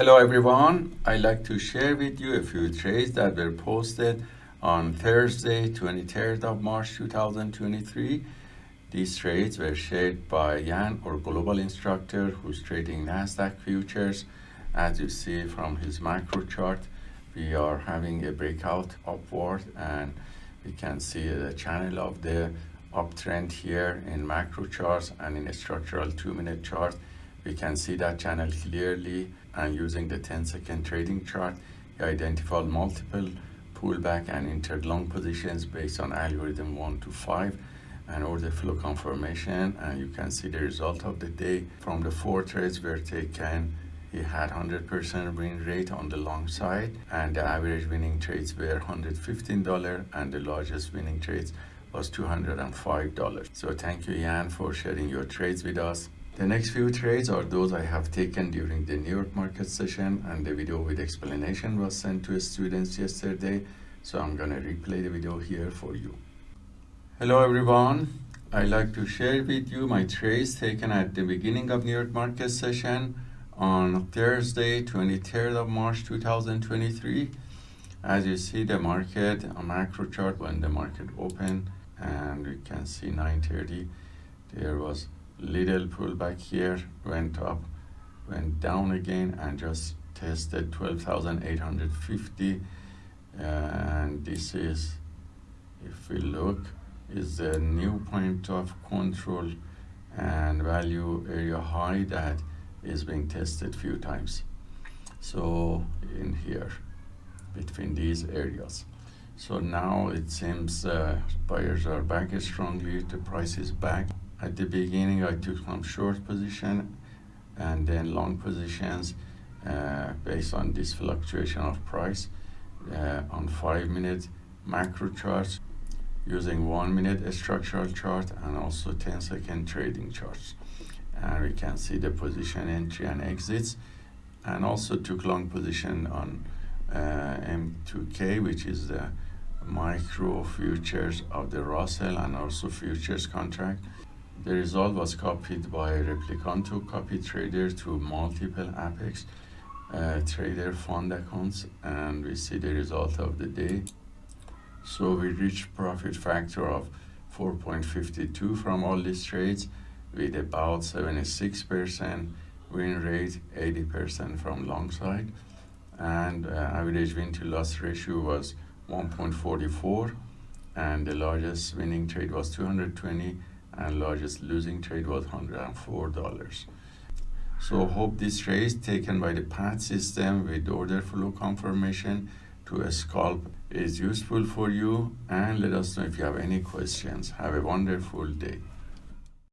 Hello everyone, I'd like to share with you a few trades that were posted on Thursday, 23rd of March 2023. These trades were shared by Jan, our global instructor who's trading NASDAQ futures. As you see from his macro chart, we are having a breakout upward and we can see the channel of the uptrend here in macro charts and in a structural two minute chart we can see that channel clearly and using the 10 second trading chart we identified multiple pullback and entered long positions based on algorithm 1 to 5 and order flow confirmation. And you can see the result of the day. From the four trades were taken he had 100% win rate on the long side and the average winning trades were $115 and the largest winning trades was $205 so thank you Jan for sharing your trades with us the next few trades are those I have taken during the New York market session and the video with explanation was sent to students yesterday. So I'm gonna replay the video here for you. Hello everyone. I'd like to share with you my trades taken at the beginning of New York market session on Thursday, 23rd of March 2023. As you see the market, a macro chart when the market opened and we can see 930, there was little pullback here went up went down again and just tested 12,850 and this is if we look is the new point of control and value area high that is being tested few times. So in here between these areas. So now it seems uh, buyers are back strongly the price is back at the beginning I took some short position and then long positions uh, based on this fluctuation of price uh, on five minute macro charts using one minute structural chart and also 10 second trading charts. And we can see the position entry and exits. And also took long position on uh, M2K which is the micro futures of the Russell and also futures contract the result was copied by replicant Replikanto copy trader to multiple Apex uh, trader fund accounts and we see the result of the day. So we reached profit factor of 4.52 from all these trades with about 76% win rate, 80% from long side and uh, average win to loss ratio was 1.44 and the largest winning trade was 220 and largest losing trade was $104. So hope this trade taken by the PAT system with order flow confirmation to a scalp is useful for you and let us know if you have any questions. Have a wonderful day.